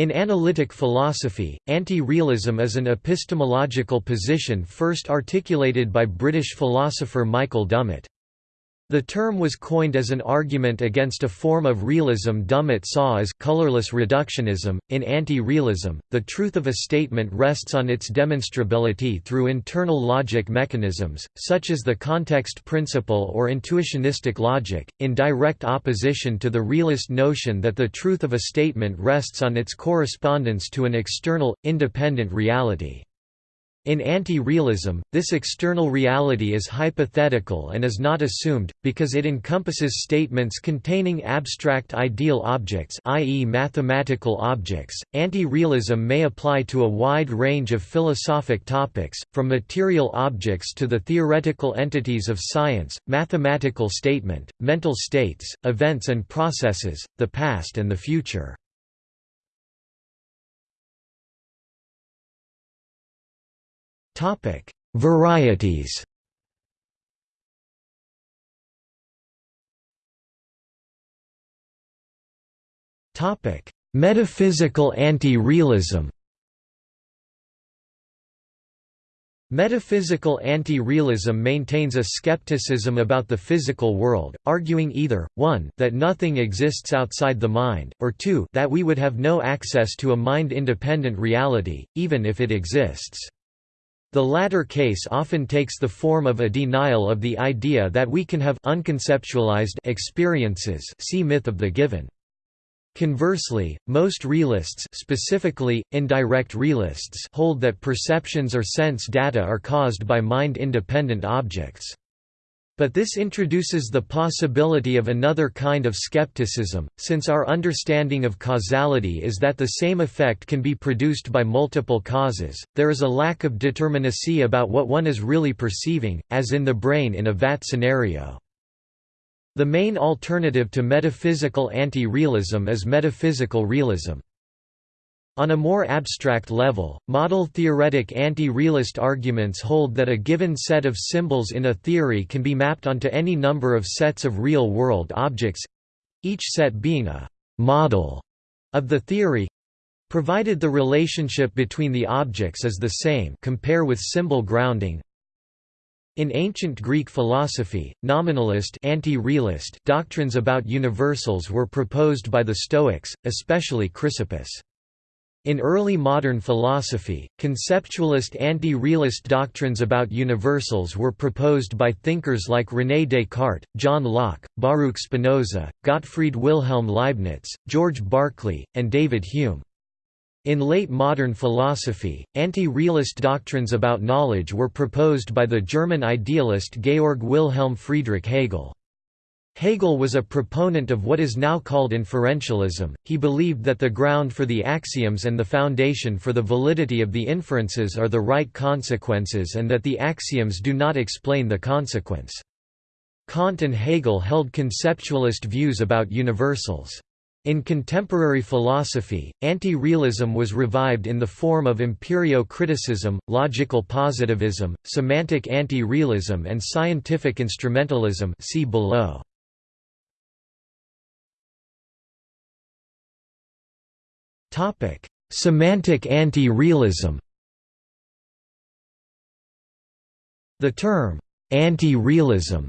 In analytic philosophy, anti-realism is an epistemological position first articulated by British philosopher Michael Dummett. The term was coined as an argument against a form of realism Dummett saw as colorless reductionism. In anti-realism, the truth of a statement rests on its demonstrability through internal logic mechanisms, such as the context principle or intuitionistic logic, in direct opposition to the realist notion that the truth of a statement rests on its correspondence to an external, independent reality. In anti-realism, this external reality is hypothetical and is not assumed, because it encompasses statements containing abstract ideal objects i.e. mathematical objects. Anti-realism may apply to a wide range of philosophic topics, from material objects to the theoretical entities of science, mathematical statement, mental states, events and processes, the past and the future. Topic: Varieties. Topic: Metaphysical anti-realism. Metaphysical anti-realism maintains a skepticism about the physical world, arguing either, 1 that nothing exists outside the mind, or 2 that we would have no access to a mind-independent reality, even if it exists. The latter case often takes the form of a denial of the idea that we can have unconceptualized experiences see myth of the given. Conversely, most realists specifically, indirect realists hold that perceptions or sense data are caused by mind-independent objects. But this introduces the possibility of another kind of skepticism, since our understanding of causality is that the same effect can be produced by multiple causes, there is a lack of determinacy about what one is really perceiving, as in the brain in a vat scenario. The main alternative to metaphysical anti-realism is metaphysical realism. On a more abstract level, model-theoretic anti-realist arguments hold that a given set of symbols in a theory can be mapped onto any number of sets of real-world objects—each set being a «model» of the theory, provided the relationship between the objects is the same compare with symbol grounding. In ancient Greek philosophy, nominalist anti-realist doctrines about universals were proposed by the Stoics, especially Chrysippus. In early modern philosophy, conceptualist anti-realist doctrines about universals were proposed by thinkers like René Descartes, John Locke, Baruch Spinoza, Gottfried Wilhelm Leibniz, George Berkeley, and David Hume. In late modern philosophy, anti-realist doctrines about knowledge were proposed by the German idealist Georg Wilhelm Friedrich Hegel. Hegel was a proponent of what is now called inferentialism, he believed that the ground for the axioms and the foundation for the validity of the inferences are the right consequences and that the axioms do not explain the consequence. Kant and Hegel held conceptualist views about universals. In contemporary philosophy, anti-realism was revived in the form of empirio-criticism, logical positivism, semantic anti-realism and scientific instrumentalism see below. Topic: Semantic anti-realism. The term anti-realism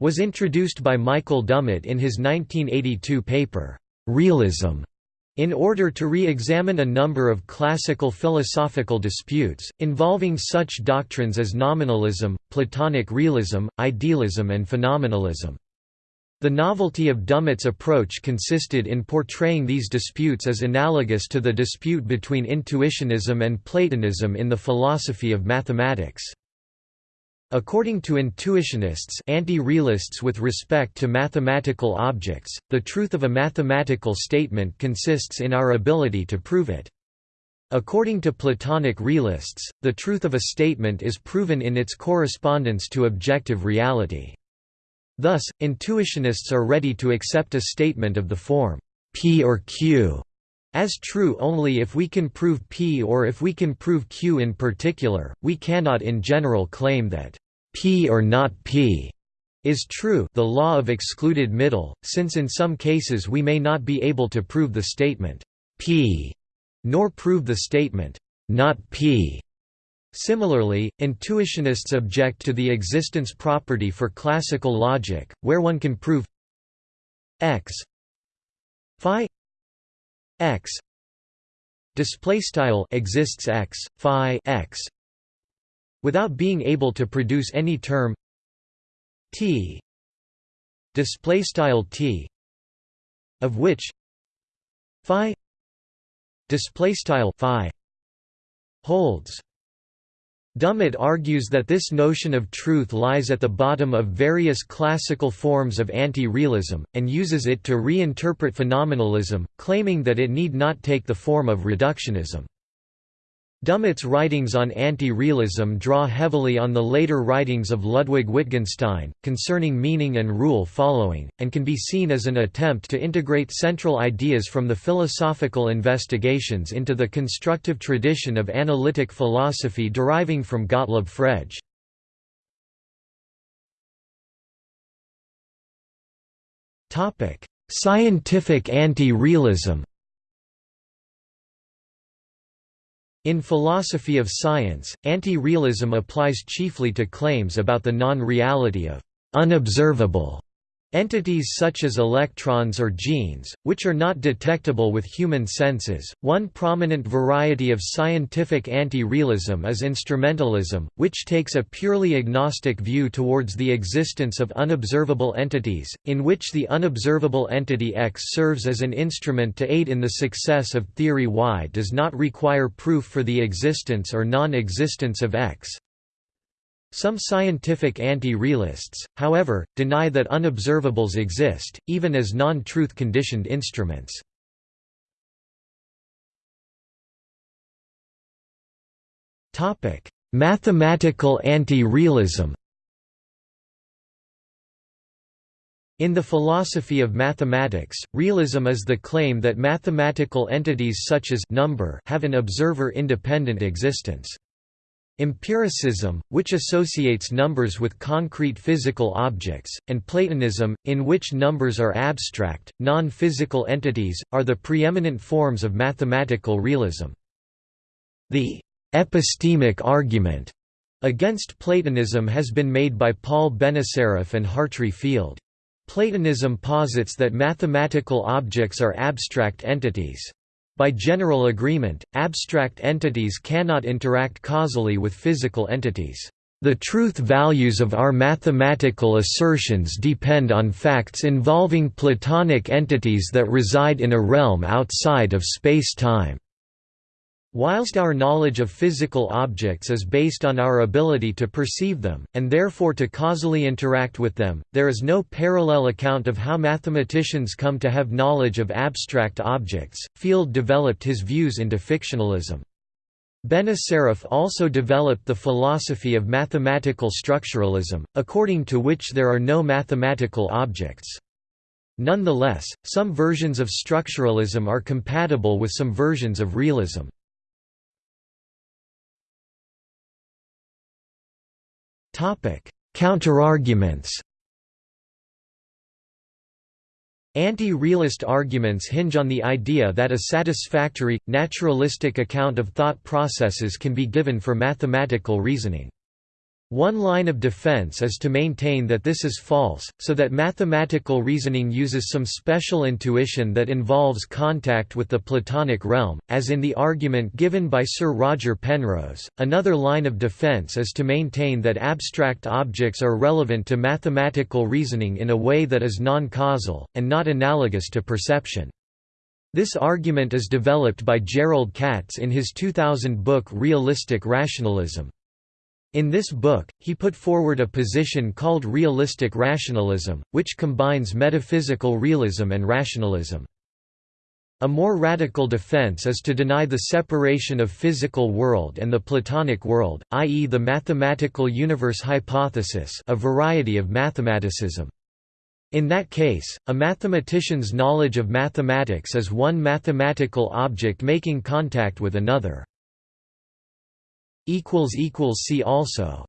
was introduced by Michael Dummett in his 1982 paper Realism in order to re-examine a number of classical philosophical disputes, involving such doctrines as nominalism, Platonic realism, idealism and phenomenalism. The novelty of Dummett's approach consisted in portraying these disputes as analogous to the dispute between intuitionism and Platonism in the philosophy of mathematics. According to intuitionists anti-realists with respect to mathematical objects, the truth of a mathematical statement consists in our ability to prove it. According to Platonic realists, the truth of a statement is proven in its correspondence to objective reality. Thus, intuitionists are ready to accept a statement of the form, P or Q, as true only if we can prove P or if we can prove Q in particular, we cannot in general claim that P or not P is true the law of excluded middle, since in some cases we may not be able to prove the statement P nor prove the statement, not p. Similarly, intuitionists object to the existence property for classical logic, where one can prove x phi x display style exists x phi x without being able to produce any term t display style t of which phi display style phi holds Dummett argues that this notion of truth lies at the bottom of various classical forms of anti-realism, and uses it to reinterpret phenomenalism, claiming that it need not take the form of reductionism. Dummett's writings on anti-realism draw heavily on the later writings of Ludwig Wittgenstein, concerning meaning and rule following, and can be seen as an attempt to integrate central ideas from the philosophical investigations into the constructive tradition of analytic philosophy deriving from Gottlob Frege. Scientific anti-realism In philosophy of science, anti-realism applies chiefly to claims about the non-reality of «unobservable» Entities such as electrons or genes, which are not detectable with human senses. One prominent variety of scientific anti realism is instrumentalism, which takes a purely agnostic view towards the existence of unobservable entities, in which the unobservable entity X serves as an instrument to aid in the success of theory Y does not require proof for the existence or non existence of X. Some scientific anti-realists, however, deny that unobservables exist, even as non-truth conditioned instruments. Mathematical anti-realism In the philosophy of mathematics, realism is the claim that mathematical entities such as number have an observer-independent existence. Empiricism, which associates numbers with concrete physical objects, and Platonism, in which numbers are abstract, non-physical entities, are the preeminent forms of mathematical realism. The «epistemic argument» against Platonism has been made by Paul Benacerraf and Hartry Field. Platonism posits that mathematical objects are abstract entities. By general agreement, abstract entities cannot interact causally with physical entities. The truth values of our mathematical assertions depend on facts involving Platonic entities that reside in a realm outside of space-time. Whilst our knowledge of physical objects is based on our ability to perceive them, and therefore to causally interact with them, there is no parallel account of how mathematicians come to have knowledge of abstract objects. Field developed his views into fictionalism. Benacerraf also developed the philosophy of mathematical structuralism, according to which there are no mathematical objects. Nonetheless, some versions of structuralism are compatible with some versions of realism. Counterarguments Anti-realist arguments hinge on the idea that a satisfactory, naturalistic account of thought processes can be given for mathematical reasoning. One line of defense is to maintain that this is false, so that mathematical reasoning uses some special intuition that involves contact with the Platonic realm, as in the argument given by Sir Roger Penrose. Another line of defense is to maintain that abstract objects are relevant to mathematical reasoning in a way that is non-causal, and not analogous to perception. This argument is developed by Jerrold Katz in his 2000 book Realistic Rationalism. In this book, he put forward a position called realistic rationalism, which combines metaphysical realism and rationalism. A more radical defense is to deny the separation of physical world and the Platonic world, i.e. the mathematical universe hypothesis a variety of mathematicism. In that case, a mathematician's knowledge of mathematics is one mathematical object making contact with another. See also